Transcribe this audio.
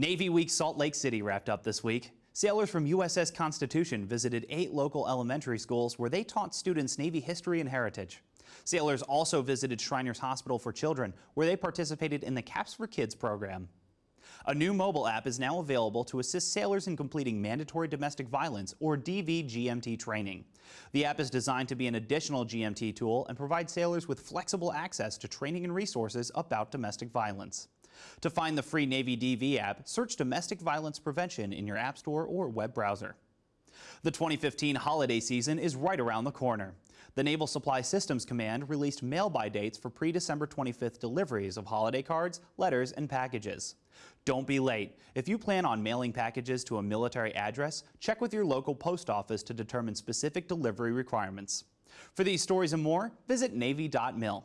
Navy Week Salt Lake City wrapped up this week. Sailors from USS Constitution visited eight local elementary schools where they taught students Navy history and heritage. Sailors also visited Shriners Hospital for Children, where they participated in the Caps for Kids program. A new mobile app is now available to assist sailors in completing mandatory domestic violence or DV-GMT training. The app is designed to be an additional GMT tool and provide sailors with flexible access to training and resources about domestic violence. To find the free Navy DV app, search Domestic Violence Prevention in your App Store or web browser. The 2015 holiday season is right around the corner. The Naval Supply Systems Command released mail-by dates for pre-December 25th deliveries of holiday cards, letters, and packages. Don't be late. If you plan on mailing packages to a military address, check with your local post office to determine specific delivery requirements. For these stories and more, visit Navy.mil.